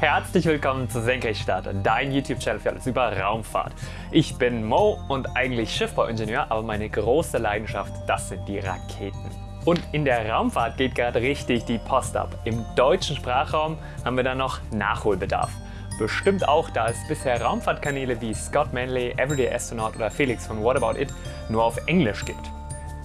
Herzlich willkommen zu Senkrechtstarter, dein YouTube-Channel für alles über Raumfahrt. Ich bin Mo und eigentlich Schiffbauingenieur, aber meine große Leidenschaft, das sind die Raketen. Und in der Raumfahrt geht gerade richtig die Post ab. Im deutschen Sprachraum haben wir da noch Nachholbedarf. Bestimmt auch, da es bisher Raumfahrtkanäle wie Scott Manley, Everyday Astronaut oder Felix von What About It nur auf Englisch gibt.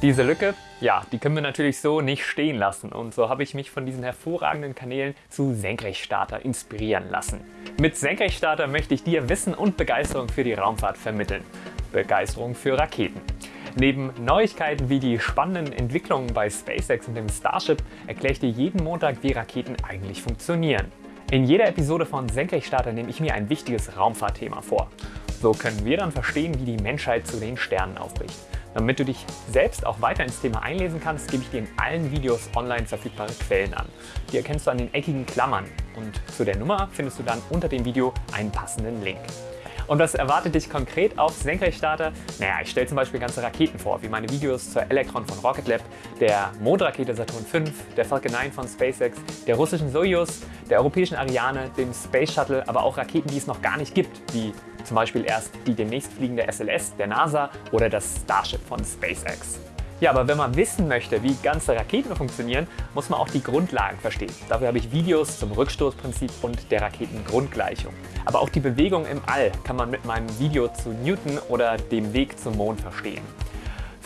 Diese Lücke, ja, die können wir natürlich so nicht stehen lassen und so habe ich mich von diesen hervorragenden Kanälen zu Senkrechtstarter inspirieren lassen. Mit Senkrechtstarter möchte ich dir Wissen und Begeisterung für die Raumfahrt vermitteln. Begeisterung für Raketen. Neben Neuigkeiten wie die spannenden Entwicklungen bei SpaceX und dem Starship erkläre ich dir jeden Montag, wie Raketen eigentlich funktionieren. In jeder Episode von Senkrechtstarter nehme ich mir ein wichtiges Raumfahrtthema vor. So können wir dann verstehen, wie die Menschheit zu den Sternen aufbricht. Damit du dich selbst auch weiter ins Thema einlesen kannst, gebe ich dir in allen Videos online verfügbare Quellen an. Die erkennst du an den eckigen Klammern und zu der Nummer findest du dann unter dem Video einen passenden Link. Und was erwartet dich konkret auf Senkrechtstarter? Naja, ich stelle zum Beispiel ganze Raketen vor, wie meine Videos zur Electron von Rocket Lab, der Mondrakete Saturn V, der Falcon 9 von SpaceX, der russischen Soyuz, der europäischen Ariane, dem Space Shuttle, aber auch Raketen, die es noch gar nicht gibt, wie zum Beispiel erst die demnächst fliegende SLS der NASA oder das Starship von SpaceX. Ja, aber wenn man wissen möchte, wie ganze Raketen funktionieren, muss man auch die Grundlagen verstehen. Dafür habe ich Videos zum Rückstoßprinzip und der Raketengrundgleichung. Aber auch die Bewegung im All kann man mit meinem Video zu Newton oder dem Weg zum Mond verstehen.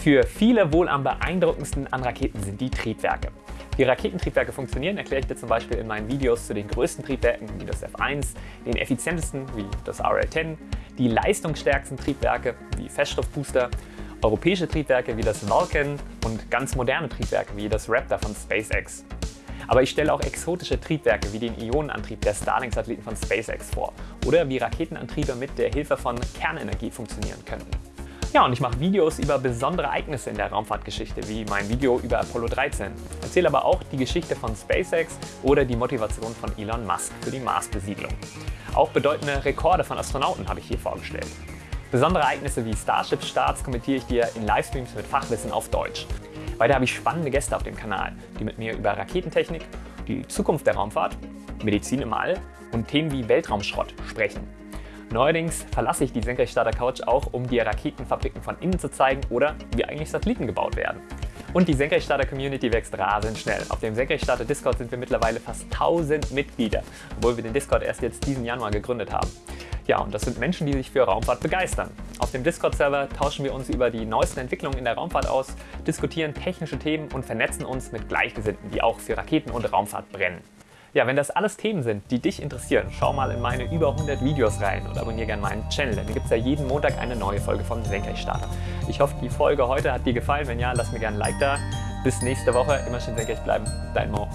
Für viele wohl am beeindruckendsten an Raketen sind die Triebwerke. Wie Raketentriebwerke funktionieren, erkläre ich dir zum Beispiel in meinen Videos zu den größten Triebwerken wie das F1, den effizientesten wie das RL-10, die leistungsstärksten Triebwerke wie Feststoffbooster europäische Triebwerke wie das Vulcan und ganz moderne Triebwerke wie das Raptor von SpaceX. Aber ich stelle auch exotische Triebwerke wie den Ionenantrieb der Starlink-Satelliten von SpaceX vor oder wie Raketenantriebe mit der Hilfe von Kernenergie funktionieren könnten. Ja, und ich mache Videos über besondere Ereignisse in der Raumfahrtgeschichte, wie mein Video über Apollo 13. Erzähle aber auch die Geschichte von SpaceX oder die Motivation von Elon Musk für die Marsbesiedlung. Auch bedeutende Rekorde von Astronauten habe ich hier vorgestellt. Besondere Ereignisse wie Starship-Starts kommentiere ich dir in Livestreams mit Fachwissen auf Deutsch. Weiter habe ich spannende Gäste auf dem Kanal, die mit mir über Raketentechnik, die Zukunft der Raumfahrt, Medizin im All und Themen wie Weltraumschrott sprechen. Neuerdings verlasse ich die Senkrechtstarter Couch auch, um dir Raketenfabriken von innen zu zeigen oder wie eigentlich Satelliten gebaut werden. Und die Senkrechtstarter Community wächst rasend schnell. Auf dem Senkrechtstarter Discord sind wir mittlerweile fast 1000 Mitglieder, obwohl wir den Discord erst jetzt diesen Januar gegründet haben. Ja, und das sind Menschen, die sich für Raumfahrt begeistern. Auf dem Discord-Server tauschen wir uns über die neuesten Entwicklungen in der Raumfahrt aus, diskutieren technische Themen und vernetzen uns mit Gleichgesinnten, die auch für Raketen und Raumfahrt brennen. Ja, wenn das alles Themen sind, die dich interessieren, schau mal in meine über 100 Videos rein und abonniere gerne meinen Channel, denn hier gibt es ja jeden Montag eine neue Folge von Senkrechtstarter. Ich hoffe, die Folge heute hat dir gefallen. Wenn ja, lass mir gerne ein Like da. Bis nächste Woche. Immer schön senkrecht bleiben. Dein Mo.